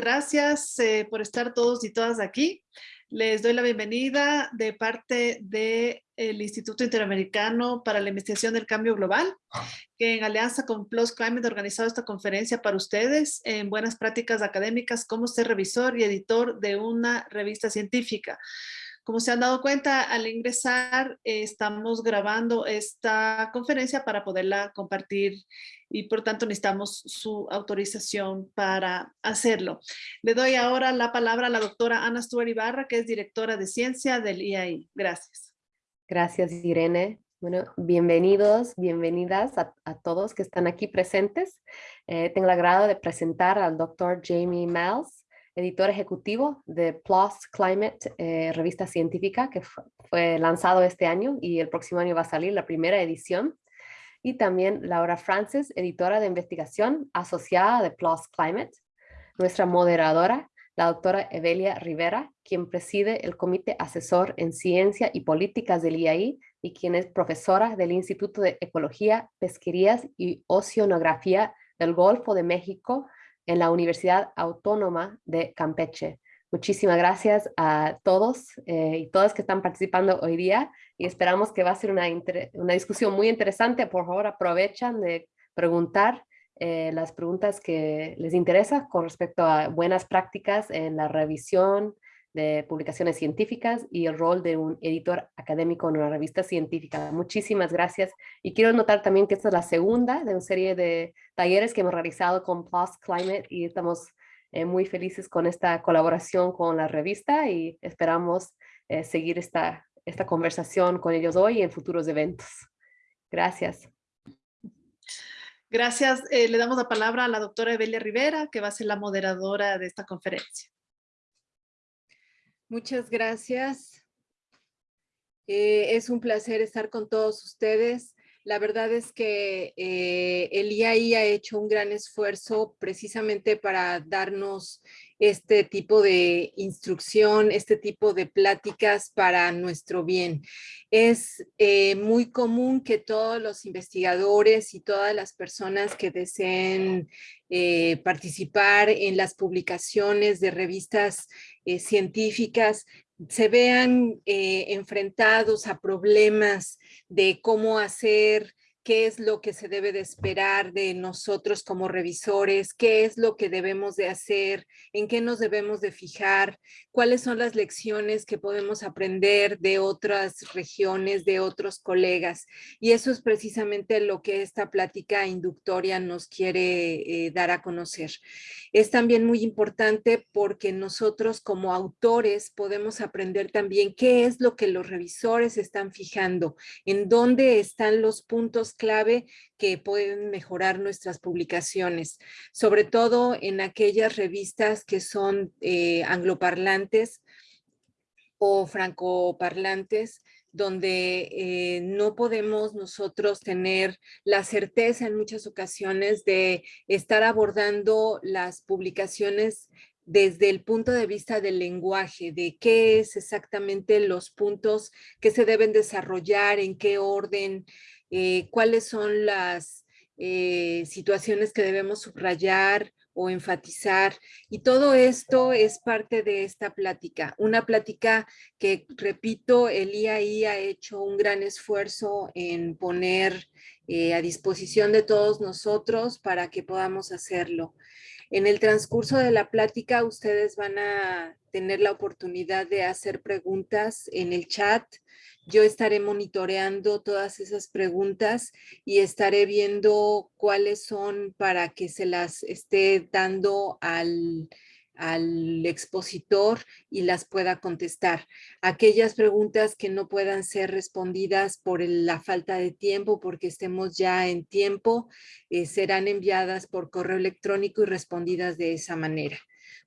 gracias eh, por estar todos y todas aquí. Les doy la bienvenida de parte del Instituto Interamericano para la Investigación del Cambio Global, que en alianza con Plus Climate ha organizado esta conferencia para ustedes en buenas prácticas académicas, cómo ser revisor y editor de una revista científica. Como se han dado cuenta, al ingresar eh, estamos grabando esta conferencia para poderla compartir y por tanto necesitamos su autorización para hacerlo. Le doy ahora la palabra a la doctora Ana Stuart Ibarra, que es directora de ciencia del IAI. Gracias. Gracias, Irene. Bueno, bienvenidos, bienvenidas a, todos que están aquí presentes. Eh, tengo el agrado de presentar al doctor Jamie Miles editor ejecutivo de PLOS Climate, eh, revista científica que fue lanzado este año y el próximo año va a salir la primera edición. Y también Laura Francis, editora de investigación asociada de PLOS Climate. Nuestra moderadora, la doctora Evelia Rivera, quien preside el Comité Asesor en Ciencia y Políticas del IAI y quien es profesora del Instituto de Ecología, Pesquerías y Oceanografía del Golfo de México en la Universidad Autónoma de Campeche. Muchísimas gracias a todos eh, y todas que están participando hoy día y esperamos que va a ser una, una discusión muy interesante. Por favor, aprovechan de preguntar eh, las preguntas que les interesa con respecto a buenas prácticas en la revisión, de publicaciones científicas y el rol de un editor académico en una revista científica. Muchísimas gracias. Y quiero notar también que esta es la segunda de una serie de talleres que hemos realizado con Plus Climate y estamos eh, muy felices con esta colaboración con la revista y esperamos eh, seguir esta, esta conversación con ellos hoy y en futuros eventos. Gracias. Gracias. Eh, le damos la palabra a la doctora Evelia Rivera, que va a ser la moderadora de esta conferencia. Muchas gracias. Eh, es un placer estar con todos ustedes. La verdad es que eh, el IAI ha hecho un gran esfuerzo precisamente para darnos este tipo de instrucción, este tipo de pláticas para nuestro bien. Es eh, muy común que todos los investigadores y todas las personas que deseen participar en las publicaciones de revistas eh, científicas se vean eh, enfrentados a problemas de cómo hacer qué es lo que se debe de esperar de nosotros como revisores, qué es lo que debemos de hacer, en qué nos debemos de fijar, cuáles son las lecciones que podemos aprender de otras regiones, de otros colegas. Y eso es precisamente lo que esta plática inductoria nos quiere eh, dar a conocer. Es también muy importante porque nosotros como autores podemos aprender también qué es lo que los revisores están fijando, en dónde están los puntos clave que pueden mejorar nuestras publicaciones, sobre todo en aquellas revistas que son eh, angloparlantes o francoparlantes, donde eh, no podemos nosotros tener la certeza en muchas ocasiones de estar abordando las publicaciones desde el punto de vista del lenguaje, de qué es exactamente los puntos que se deben desarrollar, en qué orden, eh, cuáles son las eh, situaciones que debemos subrayar o enfatizar. Y todo esto es parte de esta plática. Una plática que, repito, el IAI ha hecho un gran esfuerzo en poner eh, a disposición de todos nosotros para que podamos hacerlo. En el transcurso de la plática, ustedes van a tener la oportunidad de hacer preguntas en el chat. Yo estaré monitoreando todas esas preguntas y estaré viendo cuáles son para que se las esté dando al, al expositor y las pueda contestar. Aquellas preguntas que no puedan ser respondidas por la falta de tiempo, porque estemos ya en tiempo, eh, serán enviadas por correo electrónico y respondidas de esa manera.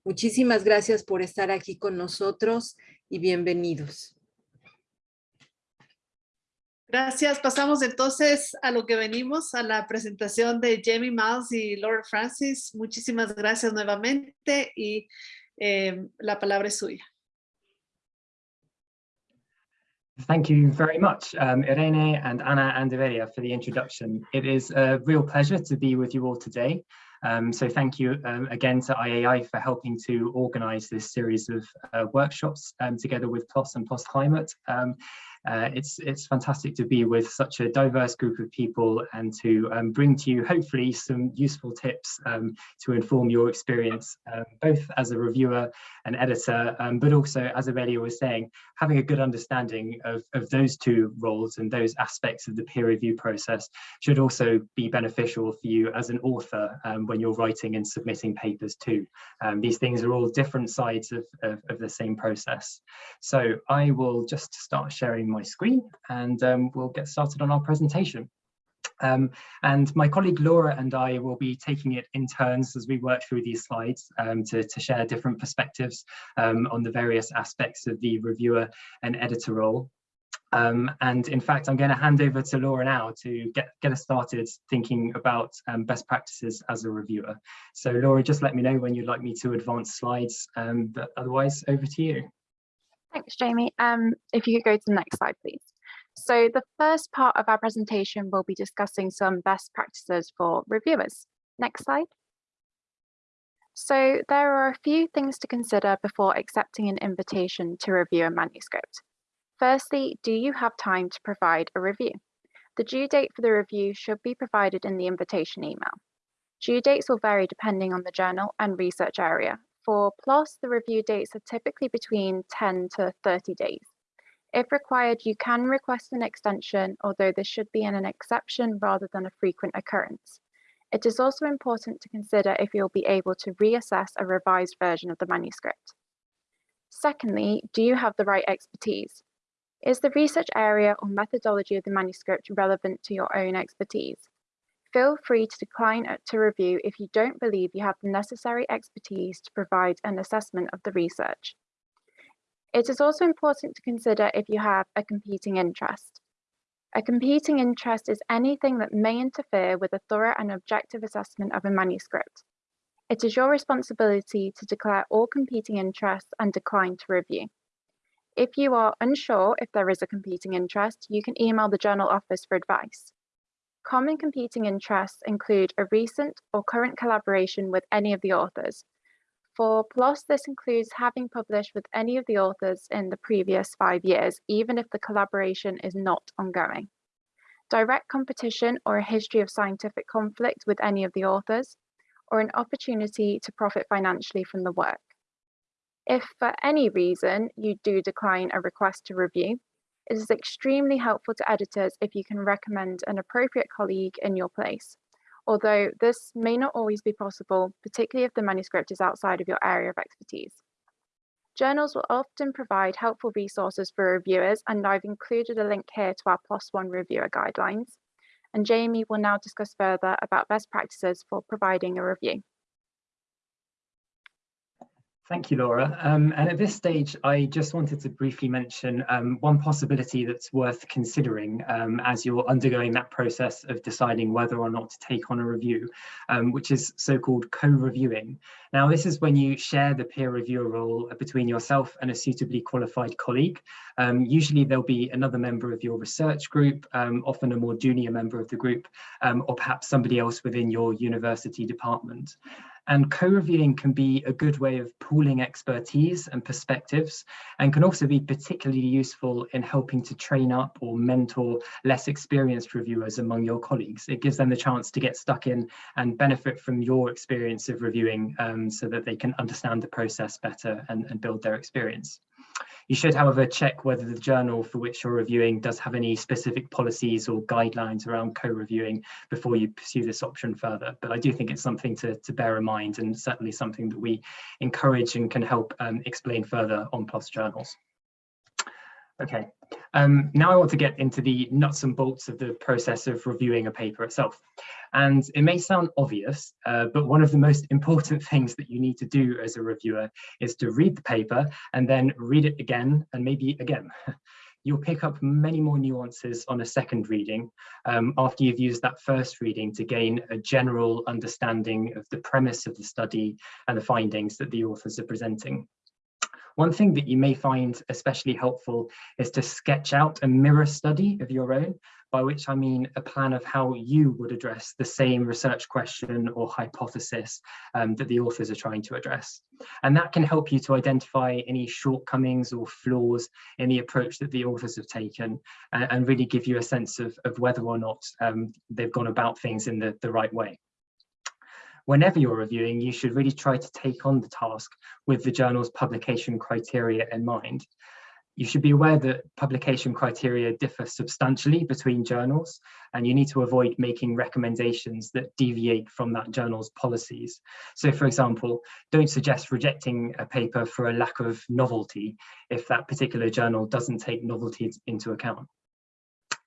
Muchísimas gracias por estar aquí con nosotros y bienvenidos. Gracias. Pasamos entonces a lo que venimos, a la presentación de Jamie Miles y Laura Francis. Muchísimas gracias nuevamente y eh, la palabra es suya. Thank you very much, um, Irene and Ana and Evelia for the introduction. It is a real pleasure to be with you all today. Um, so thank you um, again to IAI for helping to organise this series of uh, workshops um, together with PLOS and PLOS Climate. Uh, it's it's fantastic to be with such a diverse group of people and to um, bring to you hopefully some useful tips um, to inform your experience um, both as a reviewer and editor um, but also as Aurelia was saying having a good understanding of, of those two roles and those aspects of the peer review process should also be beneficial for you as an author um, when you're writing and submitting papers too. Um, these things are all different sides of, of, of the same process. So I will just start sharing my screen and um, we'll get started on our presentation. Um, and my colleague Laura and I will be taking it in turns as we work through these slides um, to, to, share different perspectives um, on the various aspects of the reviewer and editor role. Um, and in fact, I'm going to hand over to Laura now to get, get us started thinking about um, best practices as a reviewer. So Laura, just let me know when you'd like me to advance slides, but otherwise over to you. Thanks, Jamie. Um, if you could go to the next slide, please. So the first part of our presentation will be discussing some best practices for reviewers. Next slide. So there are a few things to consider before accepting an invitation to review a manuscript. Firstly, do you have time to provide a review? The due date for the review should be provided in the invitation email. Due dates will vary depending on the journal and research area, for PLOS, the review dates are typically between 10 to 30 days. If required, you can request an extension, although this should be an exception rather than a frequent occurrence. It is also important to consider if you'll be able to reassess a revised version of the manuscript. Secondly, do you have the right expertise? Is the research area or methodology of the manuscript relevant to your own expertise? Feel free to decline uh, to review if you don't believe you have the necessary expertise to provide an assessment of the research. It is also important to consider if you have a competing interest. A competing interest is anything that may interfere with a thorough and objective assessment of a manuscript. It is your responsibility to declare all competing interests and decline to review. If you are unsure if there is a competing interest, you can email the journal office for advice. Common competing interests include a recent or current collaboration with any of the authors. For PLOS, this includes having published with any of the authors in the previous five years, even if the collaboration is not ongoing. Direct competition or a history of scientific conflict with any of the authors, or an opportunity to profit financially from the work. If for any reason you do decline a request to review, it is extremely helpful to editors if you can recommend an appropriate colleague in your place, although this may not always be possible, particularly if the manuscript is outside of your area of expertise. Journals will often provide helpful resources for reviewers, and I've included a link here to our PLOS One reviewer guidelines. And Jamie will now discuss further about best practices for providing a review. Thank you, Laura. Um, and at this stage, I just wanted to briefly mention um, one possibility that's worth considering um, as you're undergoing that process of deciding whether or not to take on a review, um, which is so-called co-reviewing. Now, this is when you share the peer reviewer role between yourself and a suitably qualified colleague. Um, usually there'll be another member of your research group, um, often a more junior member of the group, or perhaps somebody else within your university department. And co-reviewing can be a good way of pooling expertise and perspectives and can also be particularly useful in helping to train up or mentor less experienced reviewers among your colleagues. It gives them the chance to get stuck in and benefit from your experience of reviewing um, so that they can understand the process better and, and build their experience. You should, however, check whether the journal for which you're reviewing does have any specific policies or guidelines around co-reviewing before you pursue this option further. But I do think it's something to, to bear in mind and certainly something that we encourage and can help um, explain further on PLOS journals. Okay, um, now I want to get into the nuts and bolts of the process of reviewing a paper itself. And it may sound obvious, uh, but one of the most important things that you need to do as a reviewer is to read the paper and then read it again and maybe again. You'll pick up many more nuances on a second reading um, after you've used that first reading to gain a general understanding of the premise of the study and the findings that the authors are presenting. One thing that you may find especially helpful is to sketch out a mirror study of your own, by which I mean a plan of how you would address the same research question or hypothesis um, that the authors are trying to address. And that can help you to identify any shortcomings or flaws in the approach that the authors have taken and, and really give you a sense of, of whether or not um, they've gone about things in the, the right way whenever you're reviewing, you should really try to take on the task with the journal's publication criteria in mind. You should be aware that publication criteria differ substantially between journals, and you need to avoid making recommendations that deviate from that journal's policies. So for example, don't suggest rejecting a paper for a lack of novelty if that particular journal doesn't take novelty into account.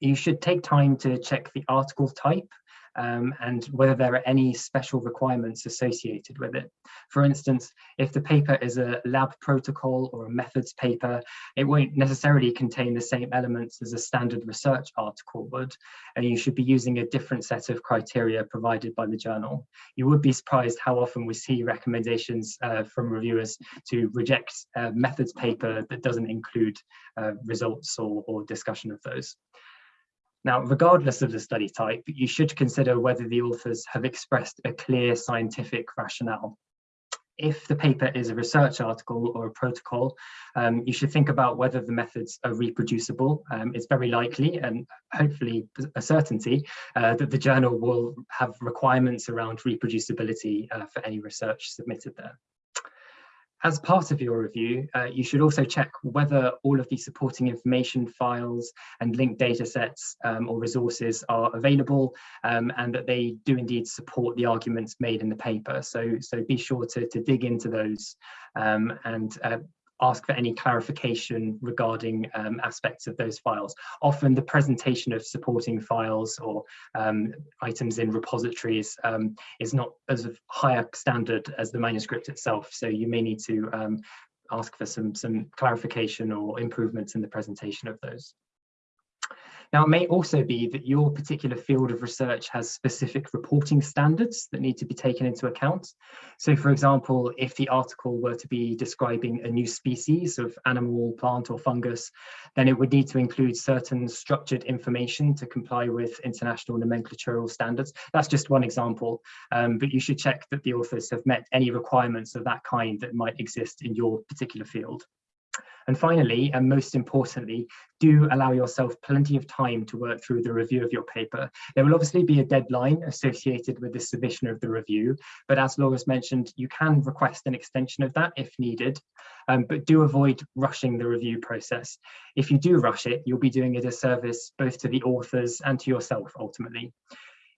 You should take time to check the article type um, and whether there are any special requirements associated with it. For instance, if the paper is a lab protocol or a methods paper, it won't necessarily contain the same elements as a standard research article would, and you should be using a different set of criteria provided by the journal. You would be surprised how often we see recommendations uh, from reviewers to reject a methods paper that doesn't include uh, results or, or discussion of those. Now, regardless of the study type, you should consider whether the authors have expressed a clear scientific rationale. If the paper is a research article or a protocol, um, you should think about whether the methods are reproducible. Um, it's very likely and hopefully a certainty uh, that the journal will have requirements around reproducibility uh, for any research submitted there. As part of your review, uh, you should also check whether all of the supporting information files and linked data sets um, or resources are available um, and that they do indeed support the arguments made in the paper. So, so be sure to, to dig into those um, and uh, ask for any clarification regarding um, aspects of those files. Often the presentation of supporting files or um, items in repositories um, is not as higher standard as the manuscript itself. So you may need to um, ask for some, some clarification or improvements in the presentation of those. Now, it may also be that your particular field of research has specific reporting standards that need to be taken into account. So, for example, if the article were to be describing a new species of animal, plant or fungus, then it would need to include certain structured information to comply with international nomenclatural standards. That's just one example, um, but you should check that the authors have met any requirements of that kind that might exist in your particular field. And finally, and most importantly, do allow yourself plenty of time to work through the review of your paper. There will obviously be a deadline associated with the submission of the review, but as Laura's mentioned, you can request an extension of that if needed, um, but do avoid rushing the review process. If you do rush it, you'll be doing a disservice both to the authors and to yourself ultimately.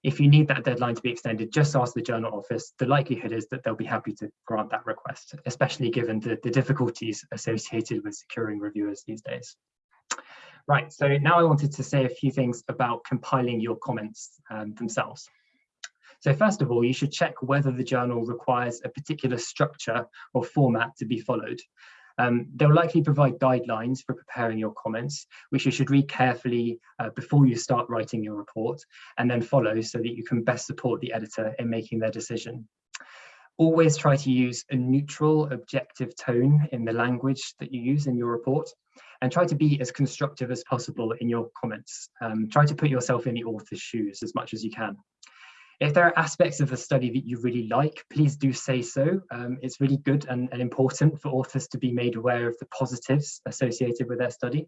If you need that deadline to be extended, just ask the journal office. The likelihood is that they'll be happy to grant that request, especially given the, the difficulties associated with securing reviewers these days. Right, so now I wanted to say a few things about compiling your comments um, themselves. So first of all, you should check whether the journal requires a particular structure or format to be followed. Um, they'll likely provide guidelines for preparing your comments, which you should read carefully uh, before you start writing your report and then follow so that you can best support the editor in making their decision. Always try to use a neutral, objective tone in the language that you use in your report and try to be as constructive as possible in your comments. Um, try to put yourself in the author's shoes as much as you can. If there are aspects of the study that you really like, please do say so. Um, it's really good and, and, important for authors to be made aware of the positives associated with their study.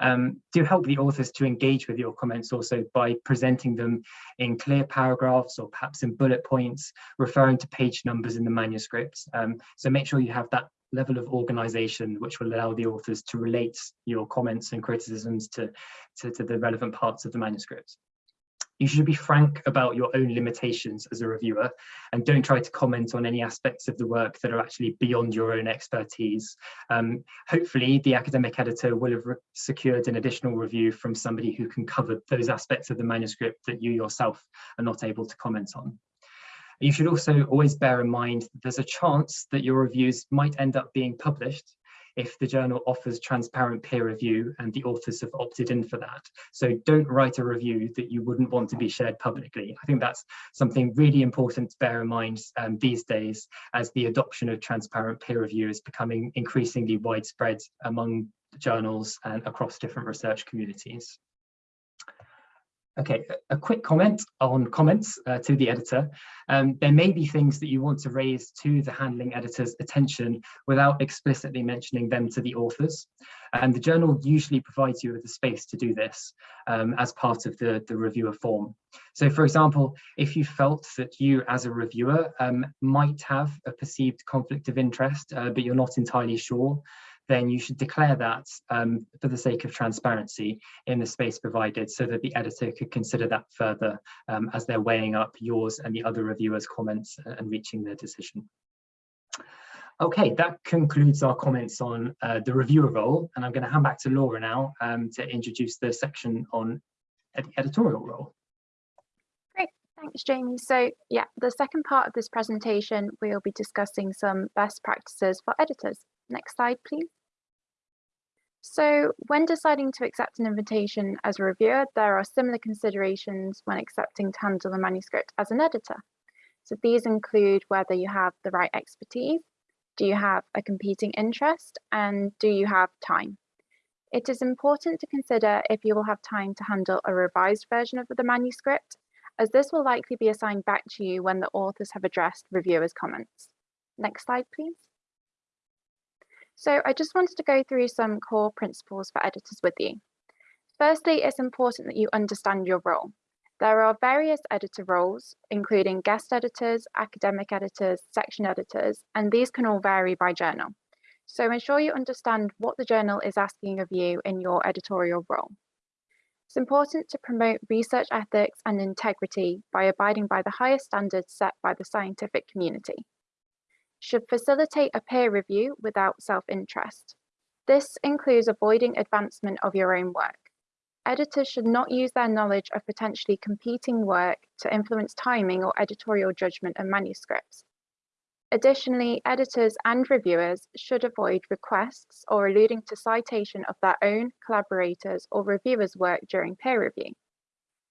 Um, do help the authors to engage with your comments also by presenting them in clear paragraphs or perhaps in bullet points, referring to page numbers in the manuscripts. Um, so make sure you have that level of organization which will allow the authors to relate your comments and criticisms to, to, to the relevant parts of the manuscript. You should be frank about your own limitations as a reviewer and don't try to comment on any aspects of the work that are actually beyond your own expertise. Um, hopefully the academic editor will have secured an additional review from somebody who can cover those aspects of the manuscript that you yourself are not able to comment on. You should also always bear in mind that there's a chance that your reviews might end up being published if the journal offers transparent peer review and the authors have opted in for that. So don't write a review that you wouldn't want to be shared publicly. I think that's something really important to bear in mind um, these days as the adoption of transparent peer review is becoming increasingly widespread among journals and across different research communities. Okay, a quick comment on comments uh, to the editor. Um, there may be things that you want to raise to the handling editor's attention without explicitly mentioning them to the authors. And the journal usually provides you with the space to do this um, as part of the, the reviewer form. So for example, if you felt that you as a reviewer um, might have a perceived conflict of interest, uh, but you're not entirely sure, then you should declare that um, for the sake of transparency in the space provided so that the editor could consider that further um, as they're weighing up yours and the other reviewers' comments and reaching their decision. Okay, that concludes our comments on uh, the reviewer role, and I'm going to hand back to Laura now um, to introduce the section on ed editorial role. Great, thanks Jamie. So yeah, the second part of this presentation, we'll be discussing some best practices for editors. Next slide, please. So when deciding to accept an invitation as a reviewer, there are similar considerations when accepting to handle a manuscript as an editor. So these include whether you have the right expertise, do you have a competing interest, and do you have time? It is important to consider if you will have time to handle a revised version of the manuscript, as this will likely be assigned back to you when the authors have addressed reviewers' comments. Next slide, please. So I just wanted to go through some core principles for editors with you. Firstly, it's important that you understand your role. There are various editor roles, including guest editors, academic editors, section editors, and these can all vary by journal. So ensure you understand what the journal is asking of you in your editorial role. It's important to promote research ethics and integrity by abiding by the highest standards set by the scientific community should facilitate a peer review without self-interest. This includes avoiding advancement of your own work. Editors should not use their knowledge of potentially competing work to influence timing or editorial judgment of manuscripts. Additionally, editors and reviewers should avoid requests or alluding to citation of their own collaborators or reviewers' work during peer review.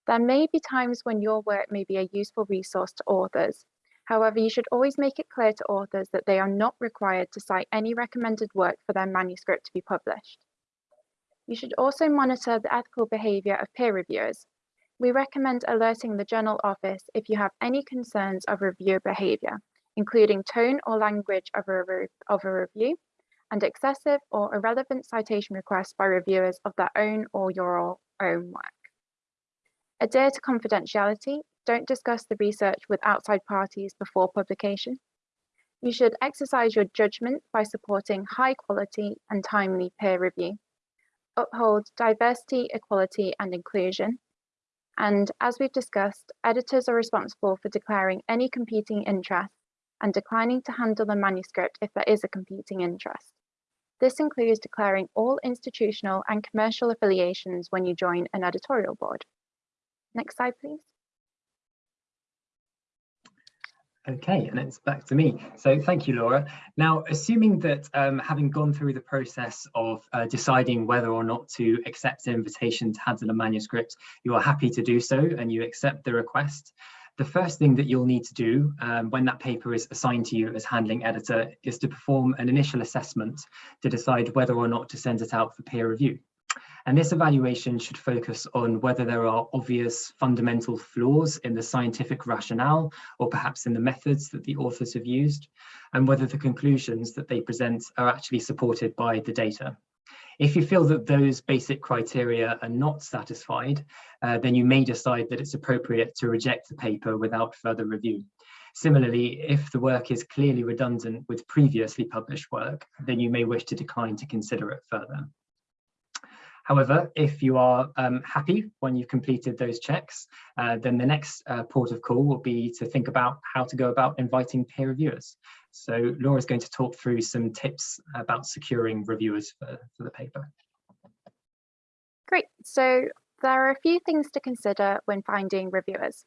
There may be times when your work may be a useful resource to authors, However, you should always make it clear to authors that they are not required to cite any recommended work for their manuscript to be published. You should also monitor the ethical behaviour of peer reviewers. We recommend alerting the Journal Office if you have any concerns of reviewer behaviour, including tone or language of a, of a review, and excessive or irrelevant citation requests by reviewers of their own or your own work. Adhere to confidentiality don't discuss the research with outside parties before publication. You should exercise your judgment by supporting high quality and timely peer review. Uphold diversity, equality and inclusion. And as we've discussed, editors are responsible for declaring any competing interest and declining to handle the manuscript if there is a competing interest. This includes declaring all institutional and commercial affiliations when you join an editorial board. Next slide, please. Okay, and it's back to me. So thank you, Laura. Now, assuming that um, having gone through the process of uh, deciding whether or not to accept an invitation to handle a manuscript, you are happy to do so and you accept the request, the first thing that you'll need to do um, when that paper is assigned to you as handling editor is to perform an initial assessment to decide whether or not to send it out for peer review. And this evaluation should focus on whether there are obvious fundamental flaws in the scientific rationale or perhaps in the methods that the authors have used, and whether the conclusions that they present are actually supported by the data. If you feel that those basic criteria are not satisfied, uh, then you may decide that it's appropriate to reject the paper without further review. Similarly, if the work is clearly redundant with previously published work, then you may wish to decline to consider it further. However, if you are um, happy when you've completed those checks, uh, then the next uh, port of call will be to think about how to go about inviting peer reviewers. So Laura is going to talk through some tips about securing reviewers for, for the paper. Great. So there are a few things to consider when finding reviewers.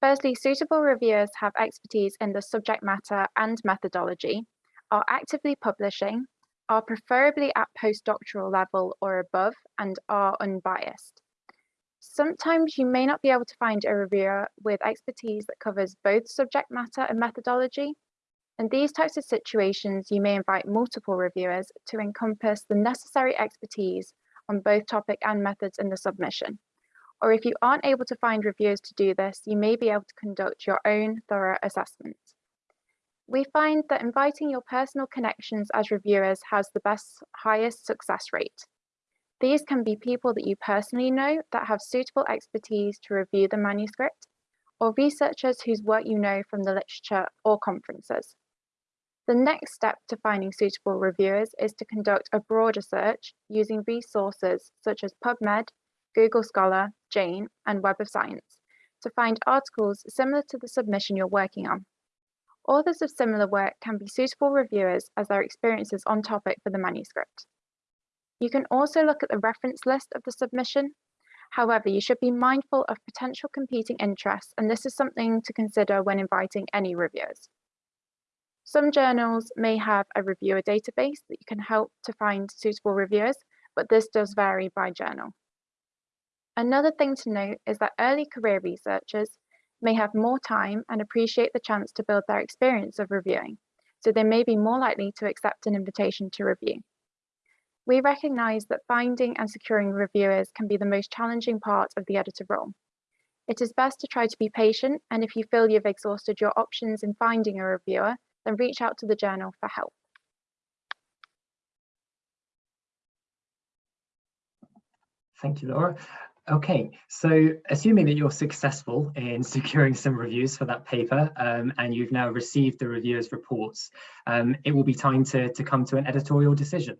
Firstly, suitable reviewers have expertise in the subject matter and methodology, are actively publishing, are preferably at postdoctoral level or above and are unbiased. Sometimes you may not be able to find a reviewer with expertise that covers both subject matter and methodology. In these types of situations, you may invite multiple reviewers to encompass the necessary expertise on both topic and methods in the submission. Or if you aren't able to find reviewers to do this, you may be able to conduct your own thorough assessment. We find that inviting your personal connections as reviewers has the best, highest success rate. These can be people that you personally know that have suitable expertise to review the manuscript, or researchers whose work you know from the literature or conferences. The next step to finding suitable reviewers is to conduct a broader search using resources such as PubMed, Google Scholar, Jane, and Web of Science to find articles similar to the submission you're working on. Authors of similar work can be suitable reviewers as their experiences on topic for the manuscript. You can also look at the reference list of the submission. However, you should be mindful of potential competing interests, and this is something to consider when inviting any reviewers. Some journals may have a reviewer database that you can help to find suitable reviewers, but this does vary by journal. Another thing to note is that early career researchers may have more time and appreciate the chance to build their experience of reviewing, so they may be more likely to accept an invitation to review. We recognise that finding and securing reviewers can be the most challenging part of the editor role. It is best to try to be patient, and if you feel you've exhausted your options in finding a reviewer, then reach out to the journal for help. Thank you, Laura. Okay, so assuming that you're successful in securing some reviews for that paper um, and you've now received the reviewers' reports, um, it will be time to, to come to an editorial decision.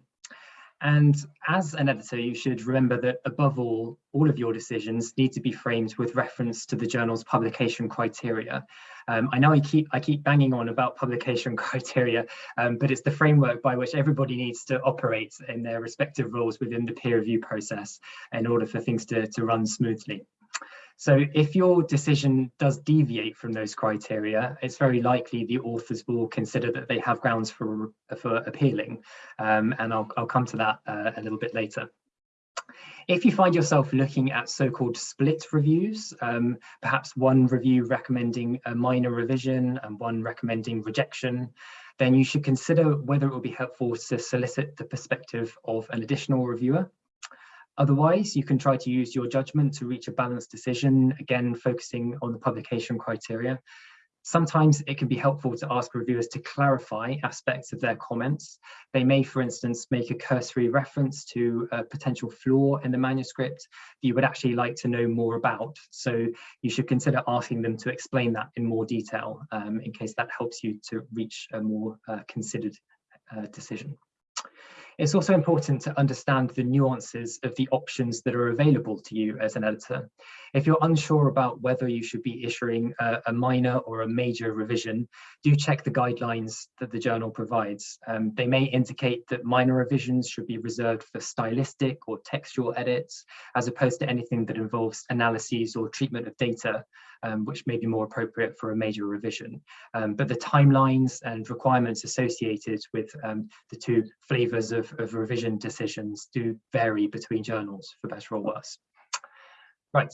And as an editor, you should remember that above all, all of your decisions need to be framed with reference to the journal's publication criteria. Um, I know I keep I keep banging on about publication criteria, um, but it's the framework by which everybody needs to operate in their respective roles within the peer review process in order for things to, to run smoothly. So if your decision does deviate from those criteria, it's very likely the authors will consider that they have grounds for, for appealing. Um, and I'll, I'll come to that uh, a little bit later. If you find yourself looking at so-called split reviews, um, perhaps one review recommending a minor revision and one recommending rejection, then you should consider whether it will be helpful to solicit the perspective of an additional reviewer. Otherwise, you can try to use your judgment to reach a balanced decision, again, focusing on the publication criteria. Sometimes it can be helpful to ask reviewers to clarify aspects of their comments. They may, for instance, make a cursory reference to a potential flaw in the manuscript that you would actually like to know more about. So you should consider asking them to explain that in more detail um, in case that helps you to reach a more uh, considered uh, decision. It's also important to understand the nuances of the options that are available to you as an editor. If you're unsure about whether you should be issuing a, a minor or a major revision, do check the guidelines that the journal provides. Um, they may indicate that minor revisions should be reserved for stylistic or textual edits, as opposed to anything that involves analyses or treatment of data um, which may be more appropriate for a major revision. Um, but the timelines and requirements associated with um, the two flavors of, of revision decisions do vary between journals, for better or worse. Right.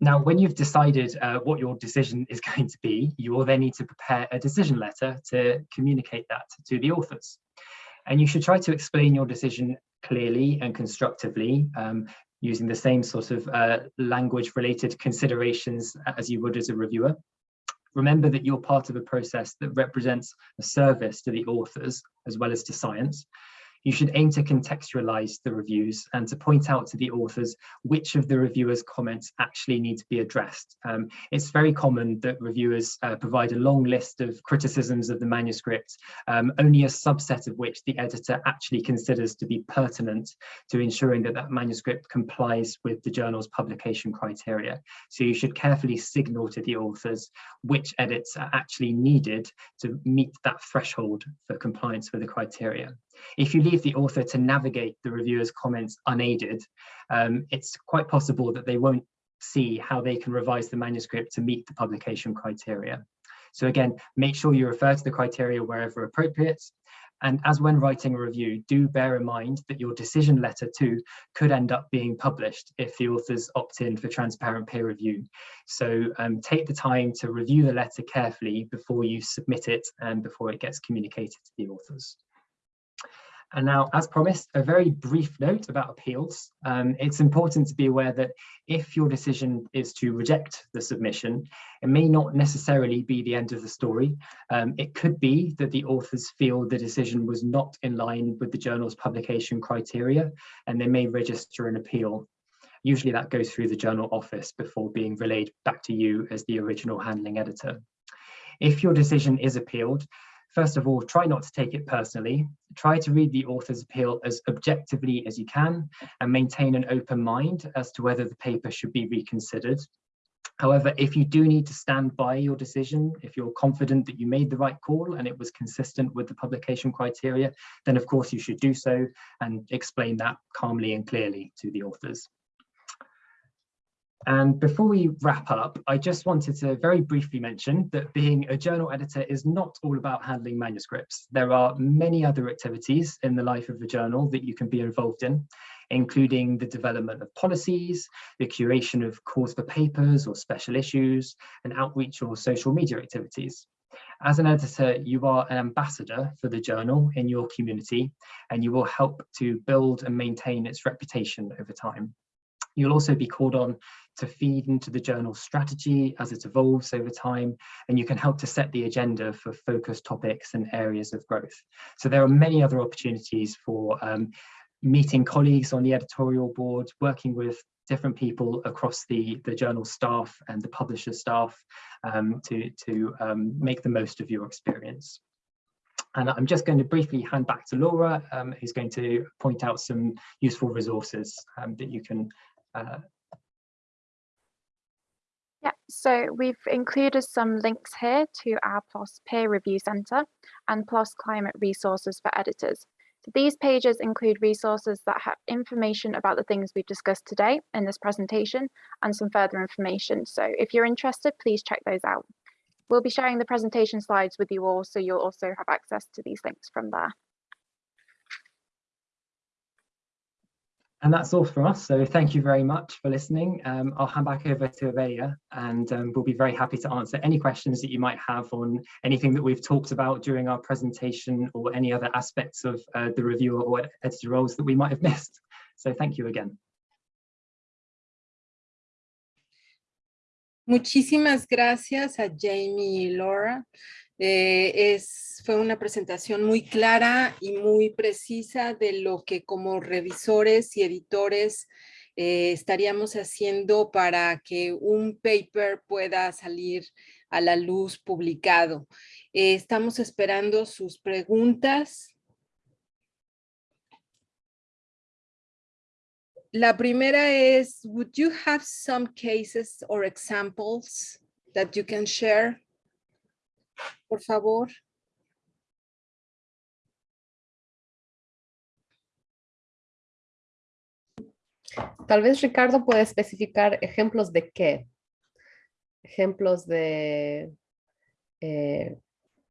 Now, when you've decided uh, what your decision is going to be, you will then need to prepare a decision letter to communicate that to the authors. And you should try to explain your decision clearly and constructively, um, using the same sort of uh, language related considerations as you would as a reviewer. Remember that you're part of a process that represents a service to the authors as well as to science you should aim to contextualize the reviews and to point out to the authors which of the reviewers' comments actually need to be addressed. Um, it's very common that reviewers uh, provide a long list of criticisms of the manuscript, um, only a subset of which the editor actually considers to be pertinent to ensuring that that manuscript complies with the journal's publication criteria. So you should carefully signal to the authors which edits are actually needed to meet that threshold for compliance with the criteria. If you leave the author to navigate the reviewer's comments unaided, um, it's quite possible that they won't see how they can revise the manuscript to meet the publication criteria. So again, make sure you refer to the criteria wherever appropriate And as when writing a review, do bear in mind that your decision letter too could end up being published if the authors opt in for transparent peer review. So um, take the time to review the letter carefully before you submit it and before it gets communicated to the authors. And now, as promised, a very brief note about appeals. Um, it's important to be aware that if your decision is to reject the submission, it may not necessarily be the end of the story. Um, it could be that the authors feel the decision was not in line with the journal's publication criteria, and they may register an appeal. Usually that goes through the journal office before being relayed back to you as the original handling editor. If your decision is appealed, First of all, try not to take it personally. Try to read the author's appeal as objectively as you can and maintain an open mind as to whether the paper should be reconsidered. However, if you do need to stand by your decision, if you're confident that you made the right call and it was consistent with the publication criteria, then of course you should do so and explain that calmly and clearly to the authors. And before we wrap up, I just wanted to very briefly mention that being a journal editor is not all about handling manuscripts. There are many other activities in the life of a journal that you can be involved in, including the development of policies, the curation of calls for papers or special issues, and outreach or social media activities. As an editor, you are an ambassador for the journal in your community, and you will help to build and maintain its reputation over time. You'll also be called on to feed into the journal strategy as it evolves over time, and you can help to set the agenda for focus topics and areas of growth. So there are many other opportunities for um, meeting colleagues on the editorial board, working with different people across the, the journal staff and the publisher staff um, to, to um, make the most of your experience. And I'm just going to briefly hand back to Laura, um, who's going to point out some useful resources um, that you can uh, so we've included some links here to our PLOS Peer Review Centre and PLOS Climate Resources for Editors. So these pages include resources that have information about the things we've discussed today in this presentation and some further information. So if you're interested, please check those out. We'll be sharing the presentation slides with you all, so you'll also have access to these links from there. And that's all from us. So thank you very much for listening. Um, I'll hand back over to Evelia and um, we'll be very happy to answer any questions that you might have on anything that we've talked about during our presentation or any other aspects of uh, the reviewer or editor roles that we might have missed. So thank you again. Muchísimas gracias a Jamie y Laura. Eh, es, fue una presentación muy clara y muy precisa de lo que como revisores y editores eh, estaríamos haciendo para que un paper pueda salir a la luz publicado. Eh, estamos esperando sus preguntas. La primera es, would you have some cases or examples that you can share? Por favor. Tal vez Ricardo puede especificar ejemplos de qué. Ejemplos de eh,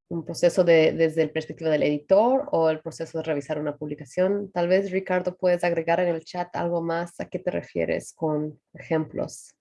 un proceso de, desde el perspectiva del editor o el proceso de revisar una publicación. Tal vez Ricardo puedes agregar en el chat algo más a qué te refieres con ejemplos.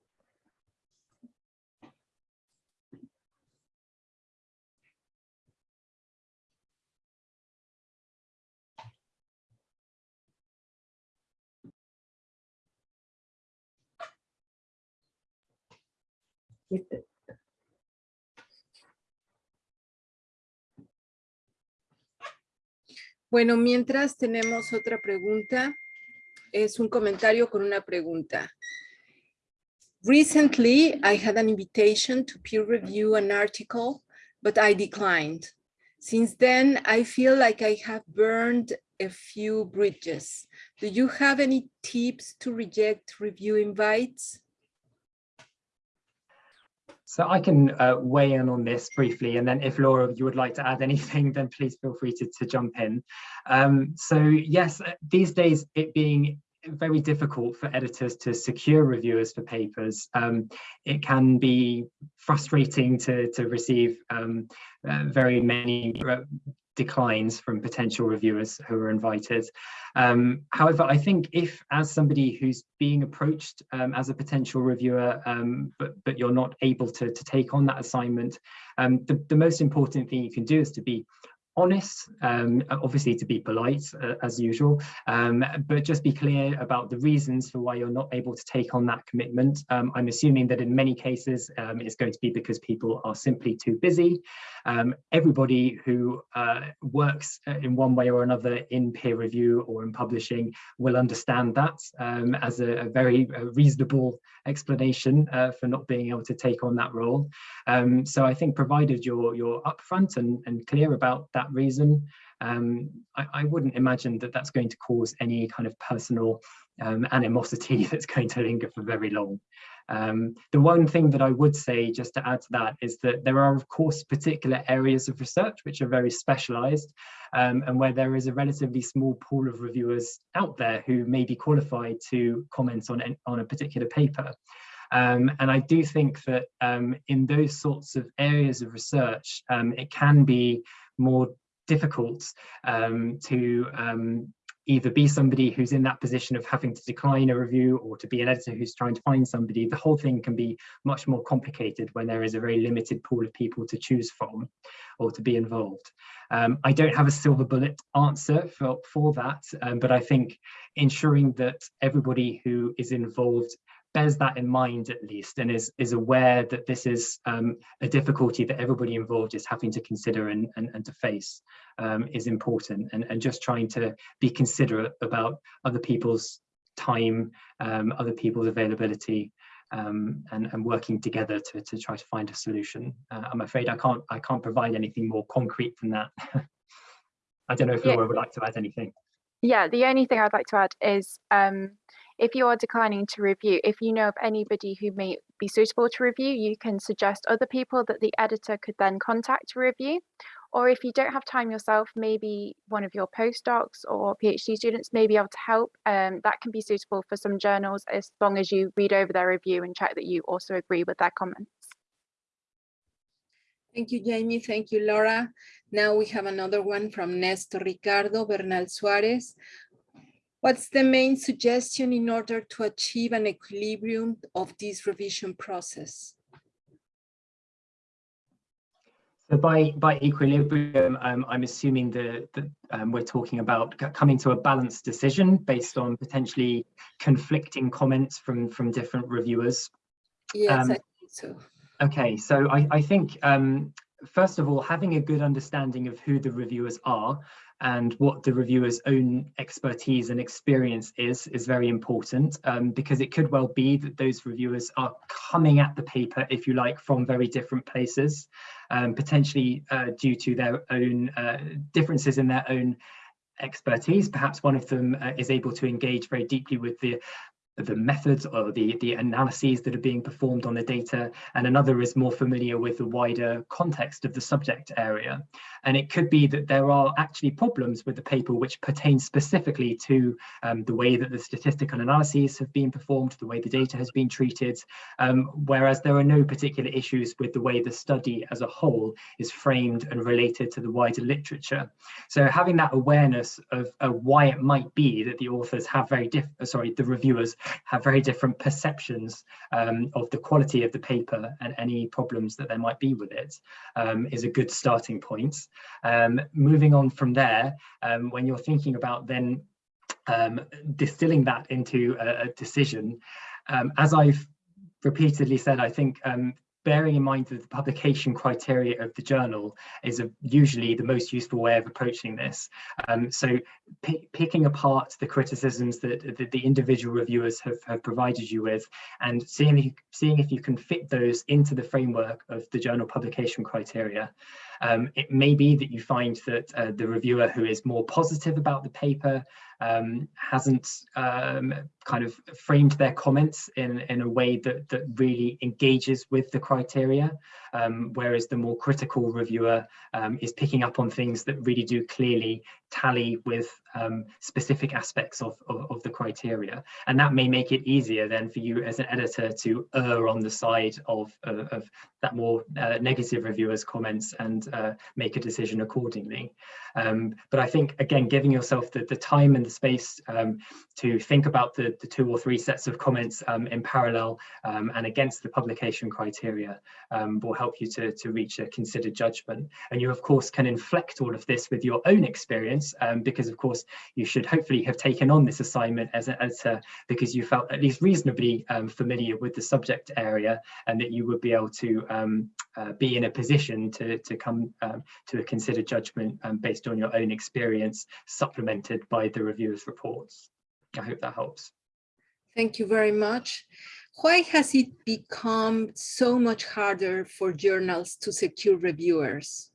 Bueno, mientras tenemos otra pregunta, es un comentario con una pregunta. Recently, I had an invitation to peer review an article, but I declined. Since then, I feel like I have burned a few bridges. Do you have any tips to reject review invites? So I can uh, weigh in on this briefly, and then if Laura, you would like to add anything, then please feel free to, to jump in. Um, so yes, uh, these days it being very difficult for editors to secure reviewers for papers. Um, it can be frustrating to, to receive um, uh, very many declines from potential reviewers who are invited. Um, however, I think if as somebody who's being approached um, as a potential reviewer, um, but, but you're not able to, to take on that assignment, um, the, the most important thing you can do is to be honest, um, obviously to be polite uh, as usual, um, but just be clear about the reasons for why you're not able to take on that commitment. Um, I'm assuming that in many cases um, it's going to be because people are simply too busy. Um, everybody who uh, works uh, in one way or another in peer review or in publishing will understand that um, as a, a very uh, reasonable explanation uh, for not being able to take on that role. so I think provided you're, you're upfront and, and clear about that that reason. Um, I, I, wouldn't imagine that that's going to cause any kind of personal um, animosity that's going to linger for very long. Um, the one thing that I would say, just to add to that, is that there are, of course, particular areas of research which are very specialized um, and where there is a relatively small pool of reviewers out there who may be qualified to comment on, on a particular paper. Um, and I do think that um, in those sorts of areas of research, um, it can be more difficult um, to um, either be somebody who's in that position of having to decline a review or to be an editor who's trying to find somebody, the whole thing can be much more complicated when there is a very limited pool of people to choose from or to be involved. Um, I don't have a silver bullet answer for, for that, um, but I think ensuring that everybody who is involved bears that in mind at least and is, is aware that this is um, a difficulty that everybody involved is having to consider and, and, and to face um, is important and, and just trying to be considerate about other people's time, um, other people's availability um, and, and working together to, to try to find a solution. Uh, I'm afraid I can't I can't provide anything more concrete than that. I don't know if Laura would like to add anything. Yeah, the only thing I'd like to add is um, if you are declining to review, if you know of anybody who may be suitable to review, you can suggest other people that the editor could then contact to review. Or if you don't have time yourself, maybe one of your postdocs or PhD students may be able to help. Um, that can be suitable for some journals as long as you read over their review and check that you also agree with their comments. Thank you, Jamie. Thank you, Laura. Now we have another one from Nestor Ricardo Bernal Suarez. What's the main suggestion in order to achieve an equilibrium of this revision process? So by, by equilibrium, um, I'm assuming that, that um, we're talking about coming to a balanced decision based on potentially conflicting comments from, from different reviewers. Yes, um, I think so. Okay, so I, I think, um, first of all, having a good understanding of who the reviewers are and what the reviewer's own expertise and experience is, is very important um, because it could well be that those reviewers are coming at the paper, if you like, from very different places, um, potentially uh, due to their own uh, differences in their own expertise. Perhaps one of them uh, is able to engage very deeply with the the methods or the, the analyses that are being performed on the data, and another is more familiar with the wider context of the subject area. And it could be that there are actually problems with the paper which pertain specifically to um, the way that the statistical analyses have been performed, the way the data has been treated, um, whereas there are no particular issues with the way the study as a whole is framed and related to the wider literature. So having that awareness of uh, why it might be that the authors have very different, sorry, the reviewers have very different perceptions um, of the quality of the paper and any problems that there might be with it um, is a good starting point. Um, moving on from there, um, when you're thinking about then um, distilling that into a, a decision, as I've repeatedly said, I think um, bearing in mind that the publication criteria of the journal is a, usually the most useful way of approaching this. Um, so picking apart the criticisms that, that, the individual reviewers have, have provided you with and seeing if, you, seeing if you can fit those into the framework of the journal publication criteria. Um, it may be that you find that uh, the reviewer who is more positive about the paper um, hasn't um, kind of framed their comments in, in a way that, that really engages with the criteria, um, whereas the more critical reviewer um, is picking up on things that really do clearly tally with um, specific aspects of, of, of, the criteria. And that may make it easier then for you as an editor to err on the side of, of, that more uh, negative reviewer's comments and uh, make a decision accordingly. Um, but I think, again, giving yourself the, the time and the space um, to think about the, the two or three sets of comments um, in parallel um, and against the publication criteria um, will help you to, to reach a considered judgment. And you, of course, can inflect all of this with your own experience um, because, of course, you should hopefully have taken on this assignment as an editor because you felt at least reasonably familiar with the subject area and that you would be able to uh, be in a position to, to come to a considered judgment based on your own experience supplemented by the reviewer's reports. I hope that helps. Thank you very much. Why has it become so much harder for journals to secure reviewers?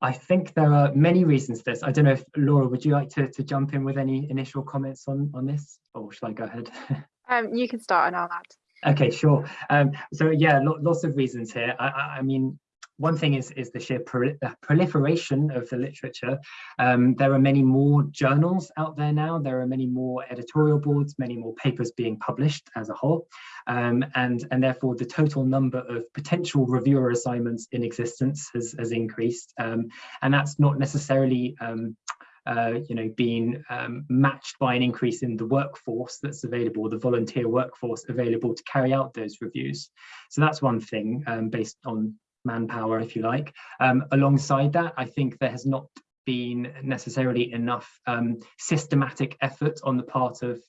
I think there are many reasons for this. I don't know if Laura, would you like to, to jump in with any initial comments on, on this or shall I go ahead? um, you can start and I'll add. Okay, sure. Um, so yeah, lots of reasons here. I, I mean, one thing is, is the sheer proliferation of the literature. Um, there are many more journals out there now. There are many more editorial boards, many more papers being published as a whole. Um, and, and therefore the total number of potential reviewer assignments in existence has, has increased. Um, and that's not necessarily um, uh, you know, being um, matched by an increase in the workforce that's available, the volunteer workforce available to carry out those reviews. So that's one thing um, based on manpower, if you like. Um, alongside that, I think there has not been necessarily enough um, systematic effort on the part of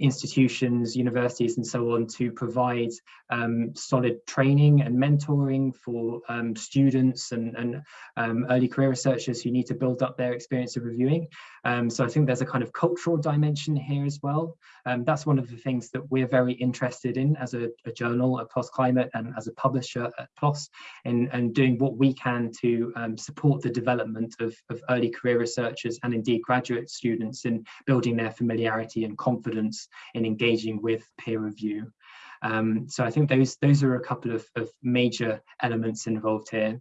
institutions, universities and so on to provide um, solid training and mentoring for um, students and, and um, early career researchers who need to build up their experience of reviewing. Um, so I think there's a kind of cultural dimension here as well. Um, that's one of the things that we're very interested in as a, a journal at PLOS Climate and as a publisher at PLOS in, and doing what we can to support the development of, of early career researchers and indeed graduate students in building their familiarity and confidence in engaging with peer review. Um, so I think those those are a couple of, of major elements involved here.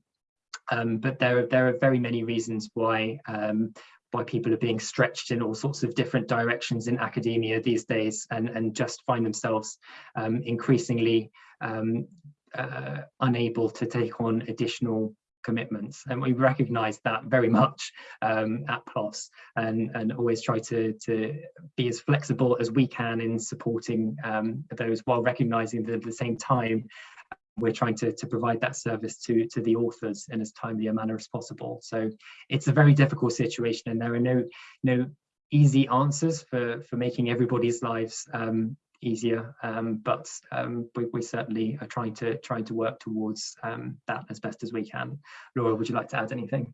Um, but there are there are very many reasons why um, why people are being stretched in all sorts of different directions in academia these days and, and just find themselves um, increasingly um, uh, unable to take on additional commitments and we recognize that very much um, at PLOS and, and always try to, to be as flexible as we can in supporting um, those while recognizing that at the same time we're trying to, to provide that service to, to the authors in as timely a manner as possible. So it's a very difficult situation and there are no, no easy answers for, for making everybody's lives um, easier, um, but um, we, we, certainly are trying to trying to work towards um, that as best as we can. Laura, would you like to add anything?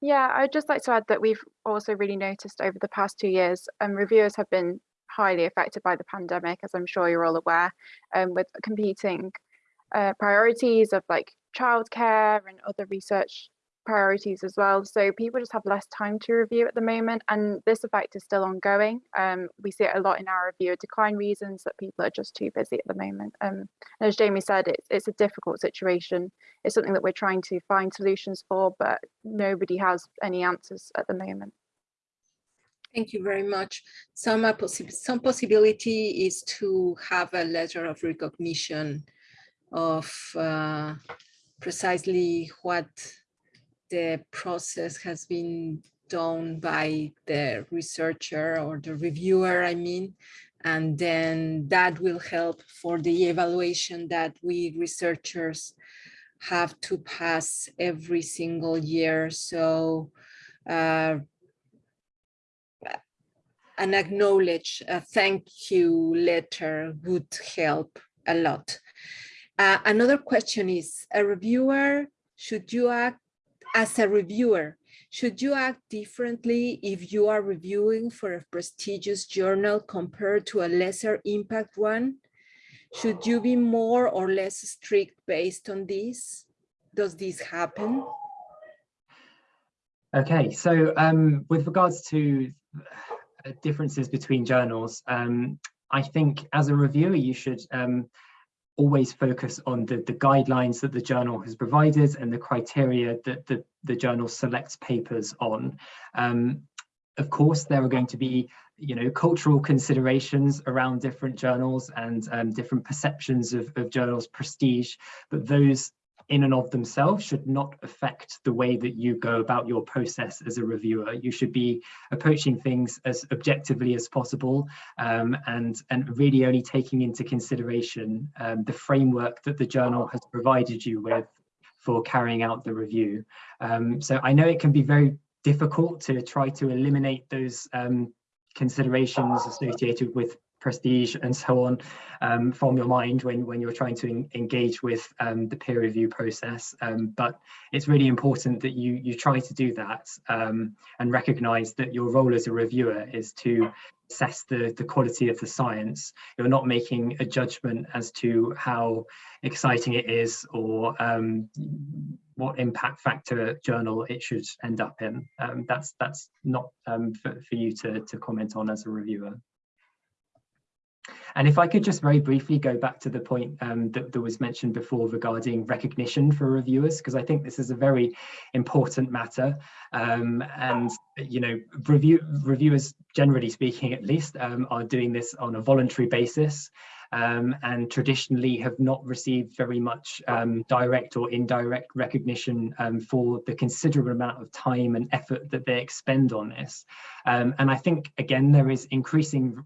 Yeah, I'd just like to add that we've also really noticed over the past two years, um, reviewers have been highly affected by the pandemic, as I'm sure you're all aware, um, with competing uh, priorities of like childcare and other research priorities as well. So people just have less time to review at the moment, and this effect is still ongoing. Um, we see it a lot in our reviewer decline reasons that people are just too busy at the moment. Um, as Jamie said, it's, it's a difficult situation. It's something that we're trying to find solutions for, but nobody has any answers at the moment. Thank you very much. Some, possi some possibility is to have a letter of recognition of uh, precisely what the process has been done by the researcher or the reviewer, I mean, and then that will help for the evaluation that we researchers have to pass every single year. So uh, an acknowledge, a thank you letter would help a lot. Uh, another question is, a reviewer, should you act as a reviewer, should you act differently if you are reviewing for a prestigious journal compared to a lesser impact one? Should you be more or less strict based on this? Does this happen? Okay, so um, with regards to uh, differences between journals, um, I think as a reviewer, you should um, always focus on the, the guidelines that the journal has provided and the criteria that the, the journal selects papers on. Um, of course, there are going to be you know, cultural considerations around different journals and um, different perceptions of, of journals' prestige, but those in and of themselves should not affect the way that you go about your process as a reviewer. You should be approaching things as objectively as possible um, and, and really only taking into consideration um, the framework that the journal has provided you with for carrying out the review. Um, so I know it can be very difficult to try to eliminate those um, considerations associated with prestige and so on um, from your mind when, when you're trying to engage with um, the peer review process. Um, but it's really important that you, you try to do that um, and recognize that your role as a reviewer is to assess the, the quality of the science. You're not making a judgment as to how exciting it is or um, what impact factor journal it should end up in. Um, that's that's not for, for you to, to comment on as a reviewer. And if I could just very briefly go back to the point um, that, that, was mentioned before regarding recognition for reviewers, because I think this is a very important matter. Um, and, you know, review, reviewers, generally speaking, at least, um, are doing this on a voluntary basis. Um, and traditionally have not received very much um, direct or indirect recognition um, for the considerable amount of time and effort that they expend on this. And I think, again, there is increasing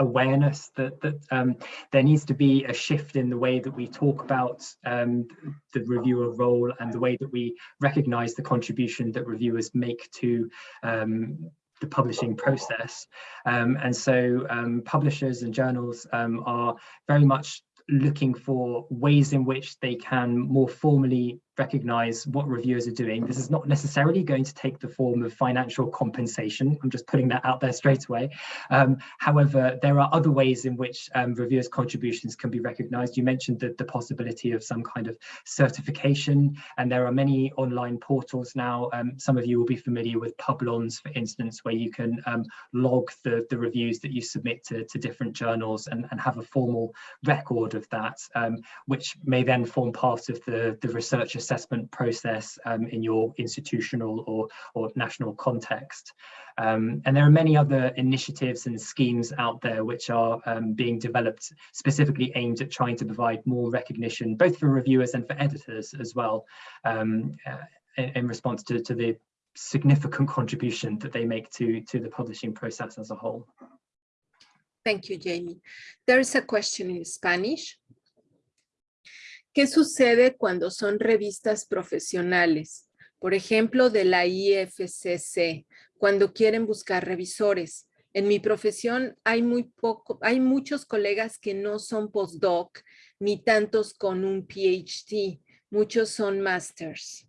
awareness that that um, there needs to be a shift in the way that we talk about um, the reviewer role and the way that we recognize the contribution that reviewers make to um, the publishing process. Um, and so um, publishers and journals um, are very much looking for ways in which they can more formally recognize what reviewers are doing. This is not necessarily going to take the form of financial compensation. I'm just putting that out there straight away. Um, however, there are other ways in which um, reviewers' contributions can be recognized. You mentioned the, the possibility of some kind of certification, and there are many online portals now. Um, some of you will be familiar with Publons, for instance, where you can um, log the, the reviews that you submit to, to different journals and, and have a formal record of that, um, which may then form part of the, the research assessment process um, in your institutional or, or national context. Um, and there are many other initiatives and schemes out there which are um, being developed specifically aimed at trying to provide more recognition, both for reviewers and for editors as well, um, uh, in, in, response to, to the significant contribution that they make to, to the publishing process as a whole. Thank you, Jamie. There is a question in Spanish. ¿Qué sucede cuando son revistas profesionales? Por ejemplo, de la IFCC, cuando quieren buscar revisores. En mi profesión hay, muy poco, hay muchos colegas que no son postdoc, ni tantos con un PhD. Muchos son masters.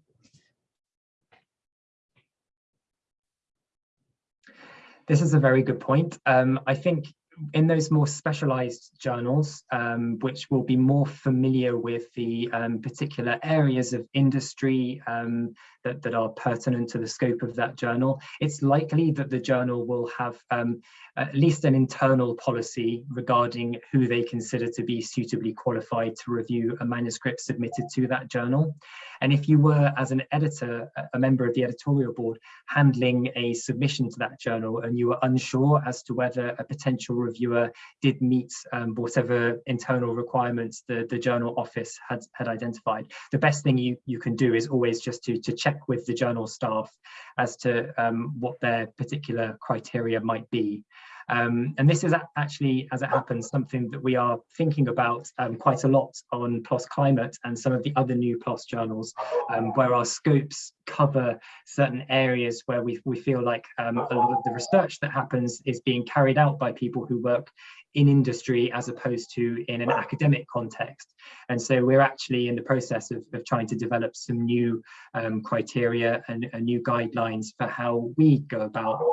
This is a very good point. Um, I think in those more specialized journals, um, which will be more familiar with the um, particular areas of industry um, that, that are pertinent to the scope of that journal, it's likely that the journal will have um, at least an internal policy regarding who they consider to be suitably qualified to review a manuscript submitted to that journal. And if you were, as an editor, a member of the editorial board, handling a submission to that journal and you were unsure as to whether a potential reviewer did meet um, whatever internal requirements the, the journal office had, had identified, the best thing you, you can do is always just to, to check with the journal staff as to um, what their particular criteria might be. Um, and this is actually, as it happens, something that we are thinking about um, quite a lot on PLOS Climate and some of the other new PLOS journals, um, where our scopes cover certain areas where we, we feel like um, a lot of the research that happens is being carried out by people who work in industry as opposed to in an academic context. And so we're actually in the process of, of trying to develop some new um, criteria and, and, new guidelines for how we go about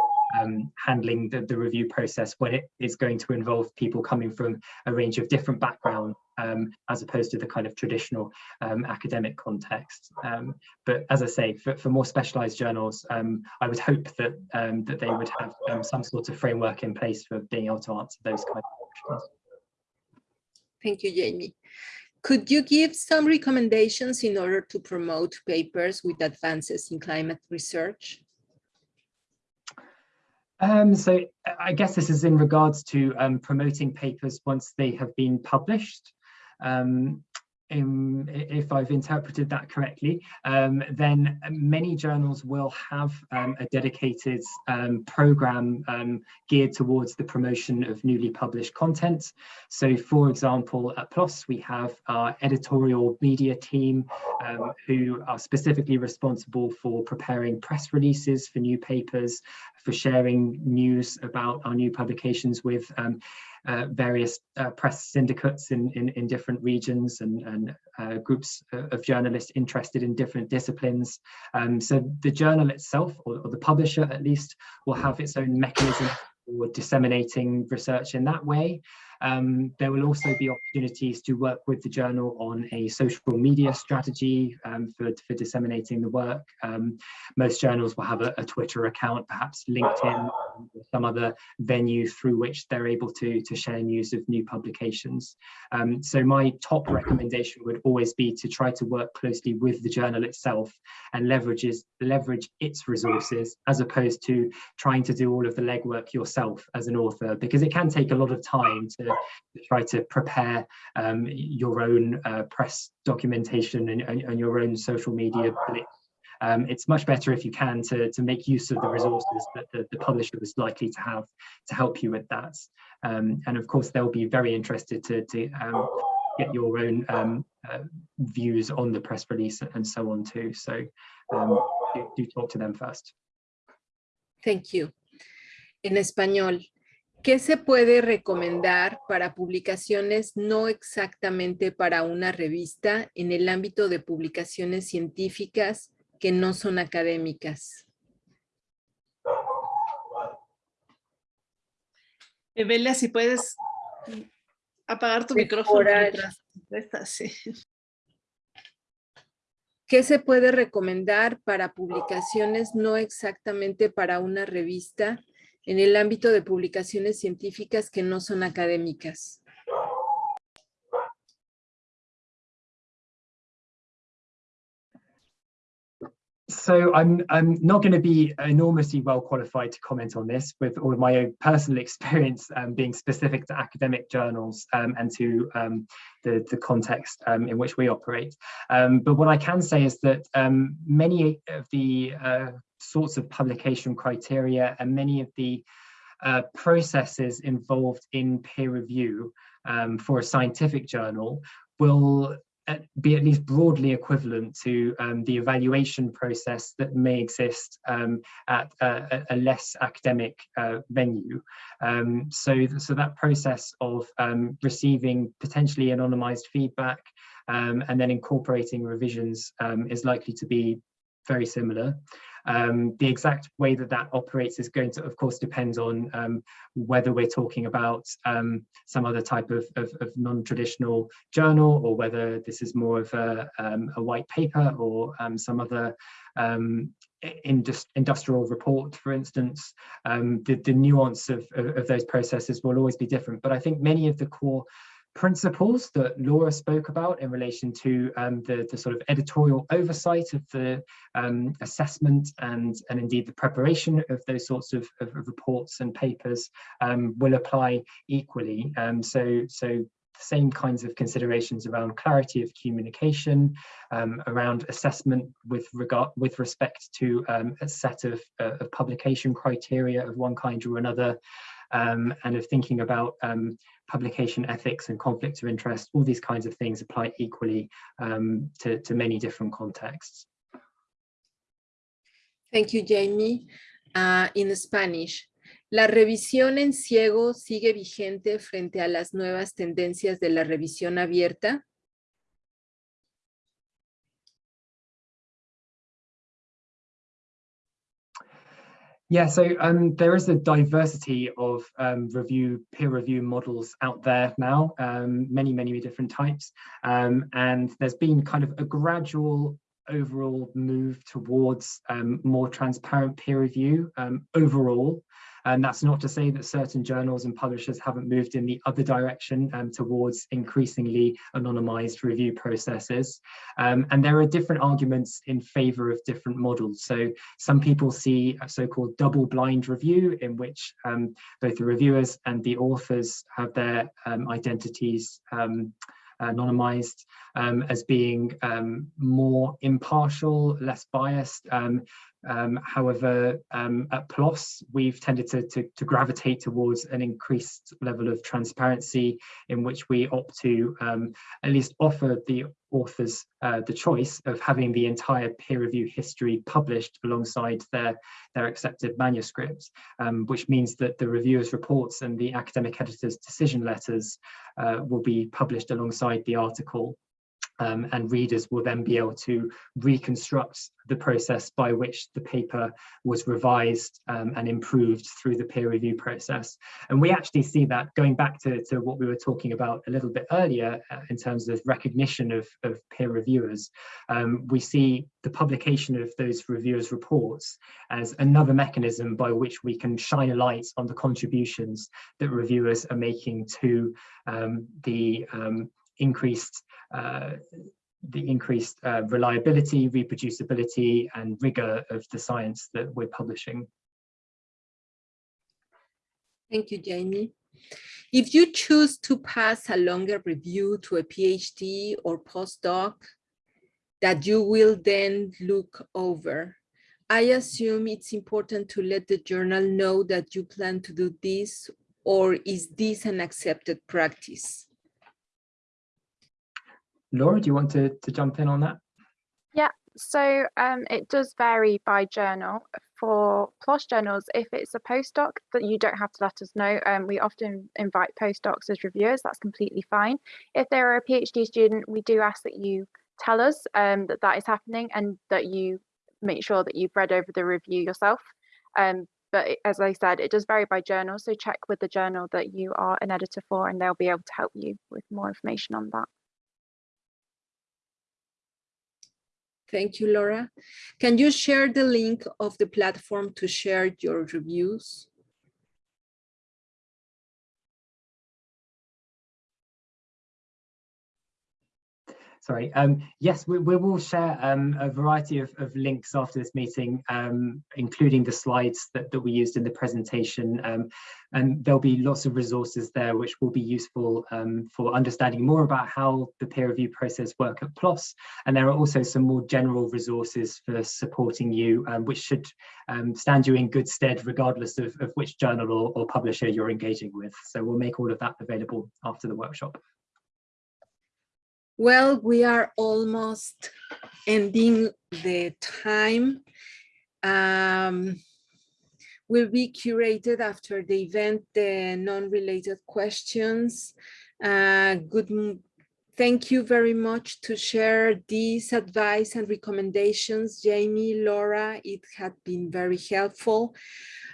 um, handling the, the review process when it is going to involve people coming from a range of different backgrounds um, as opposed to the kind of traditional um, academic context. Um, but as I say, for, for more specialized journals, um, I would hope that um, that they would have um, some sort of framework in place for being able to answer those kind of questions. Thank you, Jamie. Could you give some recommendations in order to promote papers with advances in climate research? Um, so I guess this is in regards to um, promoting papers once they have been published. Um, in, if I've interpreted that correctly, um, then many journals will have um, a dedicated um, program um, geared towards the promotion of newly published content. So for example, at PLOS, we have our editorial media team um, who are specifically responsible for preparing press releases for new papers, for sharing news about our new publications with um, uh, various uh, press syndicates in, in, in, different regions and, and uh, groups of journalists interested in different disciplines. Um, so the journal itself, or, or, the publisher at least, will have its own mechanism for disseminating research in that way. Um, there will also be opportunities to work with the journal on a social media strategy um, for, for disseminating the work. Um, most journals will have a, a, Twitter account, perhaps LinkedIn or some other venue through which they're able to, to share news of new publications. Um, so my top recommendation would always be to try to work closely with the journal itself and leverages, leverage its resources as opposed to trying to do all of the legwork yourself as an author because it can take a lot of time to try to prepare um, your own uh, press documentation and, and, your own social media um, it's much better if you can to, to make use of the resources that the, the publisher is likely to have to help you with that. Um, and of course, they'll be very interested to, to um, get your own um, uh, views on the press release and so on too. So um, do, do talk to them first. Thank you. En español, ¿Qué se puede recomendar para publicaciones no exactamente para una revista en el ámbito de publicaciones científicas que no son académicas? Evelia, si puedes apagar tu micrófono. ¿Qué se puede recomendar para publicaciones no exactamente para una revista en el ámbito de publicaciones científicas que no son académicas. So I'm I'm not going to be enormously well qualified to comment on this with all of my own personal experience um, being specific to academic journals um, and to um, the, the context um, in which we operate. Um, but what I can say is that um, many of the uh, sorts of publication criteria and many of the uh, processes involved in peer review for a scientific journal will uh, be at least broadly equivalent to um, the evaluation process that may exist um, at a, a, less academic uh, venue. Um, so, so that process of um, receiving potentially anonymized feedback um, and then incorporating revisions um, is likely to be very similar. Um, the exact way that that operates is going to, of course, depend on um, whether we're talking about um, some other type of, of, of non-traditional journal or whether this is more of a, um, a white paper or um, some other um, industrial report, for instance. the, the nuance of, of, of those processes will always be different, but I think many of the core principles that Laura spoke about in relation to um, the, the sort of editorial oversight of the um, assessment and, and indeed the preparation of those sorts of, of reports and papers um, will apply equally. Um, so, so same kinds of considerations around clarity of communication, um, around assessment with regard with respect to um, a set of, uh, of publication criteria of one kind or another, um, and of thinking about um, publication ethics and conflicts of interest, all these kinds of things apply equally um, to, to, many different contexts. Thank you, Jamie. Uh, in Spanish, ¿la revisión en ciego sigue vigente frente a las nuevas tendencias de la revisión abierta? Yeah, so um, there is a diversity of um, review, peer review models out there now, um, many, many different types. Um, and there's been kind of a gradual overall move towards um, more transparent peer review um, overall. And that's not to say that certain journals and publishers haven't moved in the other direction um, towards increasingly anonymized review processes. Um, and there are different arguments in favor of different models. So some people see a so-called double blind review in which um, both the reviewers and the authors have their um, identities um, anonymized um, as being um, more impartial, less biased. Um, um, however, um, at PLOS, we've tended to, to, to, gravitate towards an increased level of transparency in which we opt to um, at least offer the authors uh, the choice of having the entire peer review history published alongside their, their accepted manuscripts, um, which means that the reviewers' reports and the academic editor's decision letters uh, will be published alongside the article um, and readers will then be able to reconstruct the process by which the paper was revised um, and improved through the peer review process. And we actually see that going back to, to what we were talking about a little bit earlier uh, in terms of recognition of, of peer reviewers, um, we see the publication of those reviewers reports as another mechanism by which we can shine a light on the contributions that reviewers are making to um, the um, increased the increased uh, reliability, reproducibility and rigor of the science that we're publishing. Thank you, Jamie. If you choose to pass a longer review to a PhD or postdoc that you will then look over, I assume it's important to let the journal know that you plan to do this or is this an accepted practice? Laura, do you want to, to jump in on that? Yeah, so um, it does vary by journal. For PLOS journals, if it's a postdoc that you don't have to let us know, um, we often invite postdocs as reviewers, that's completely fine. If they're a PhD student, we do ask that you tell us um, that that is happening and that you make sure that you've read over the review yourself. Um, but as I said, it does vary by journal, so check with the journal that you are an editor for and they'll be able to help you with more information on that. Thank you, Laura. Can you share the link of the platform to share your reviews? Sorry. Um, yes, we, we, will share um, a variety of, of, links after this meeting, um, including the slides that, that we used in the presentation. Um, and there'll be lots of resources there which will be useful um, for understanding more about how the peer review process work at PLOS. And there are also some more general resources for supporting you, um, which should stand you in good stead regardless of, of which journal or, or publisher you're engaging with. So we'll make all of that available after the workshop. Well, we are almost ending the time. Um, will be curated after the event, the non-related questions. Uh, good, thank you very much to share these advice and recommendations, Jamie, Laura, it had been very helpful.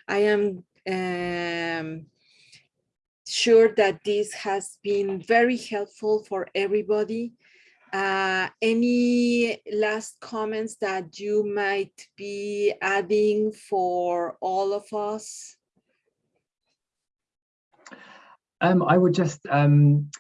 I am um, sure that this has been very helpful for everybody. Uh, any last comments that you might be adding for all of us? Um, I would just um,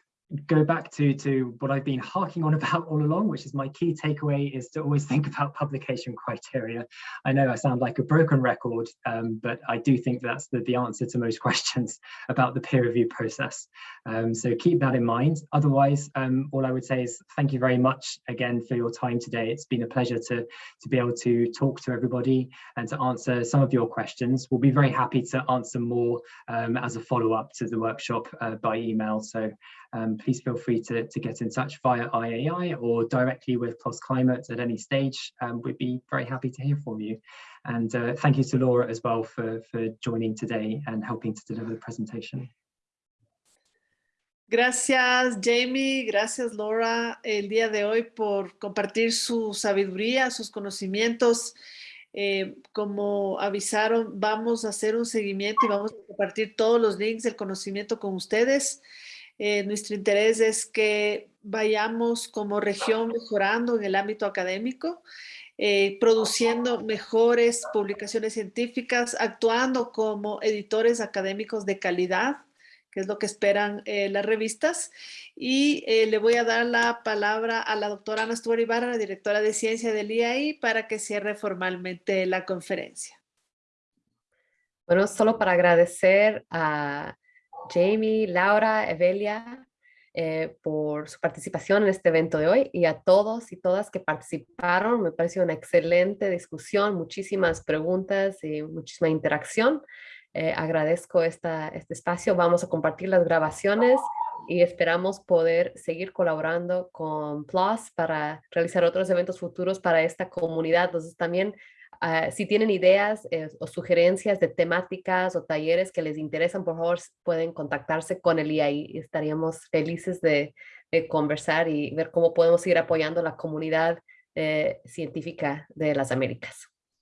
go back to to what I've been harking on about all along, which is my key takeaway is to always think about publication criteria. I know I sound like a broken record, um, but I do think that's the, the answer to most questions about the peer review process. Um, so keep that in mind. Otherwise, um, all I would say is thank you very much again for your time today. It's been a pleasure to, to be able to talk to everybody and to answer some of your questions. We'll be very happy to answer more um, as a follow-up to the workshop uh, by email. So um, please feel free to, to get in touch via IAI or directly with PLOS Climate at any stage. Um, we'd be very happy to hear from you. And uh, thank you to Laura as well for, for joining today and helping to deliver the presentation. Gracias, Jamie. Gracias, Laura, el día de hoy por compartir su sabiduría, sus conocimientos Eh, como avisaron, vamos a hacer un seguimiento y vamos a compartir todos los links del conocimiento con ustedes. Eh, nuestro interés es que vayamos como región mejorando en el ámbito académico, eh, produciendo mejores publicaciones científicas, actuando como editores académicos de calidad, que es lo que esperan eh, las revistas. Y le voy a dar la palabra a la doctora Ana Stuart Ibarra, la directora de ciencia del IAI, para que cierre formalmente la conferencia. Bueno, solo para agradecer a Jamie, Laura, Evelia, eh, por su participación en este evento de hoy y a todos y todas que participaron. Me pareció una excelente discusión, muchísimas preguntas y muchísima interacción. Eh, agradezco esta, este espacio. Vamos a compartir las grabaciones y esperamos poder seguir colaborando con PLOS para realizar otros eventos futuros para esta comunidad. Entonces también Ah, si tienen ideas eh, o sugerencias de temáticas o talleres que les interesan, por favor pueden contactarse con el IAI. Estaríamos felices de, conversar y ver cómo podemos ir apoyando la comunidad eh, científica de las Américas.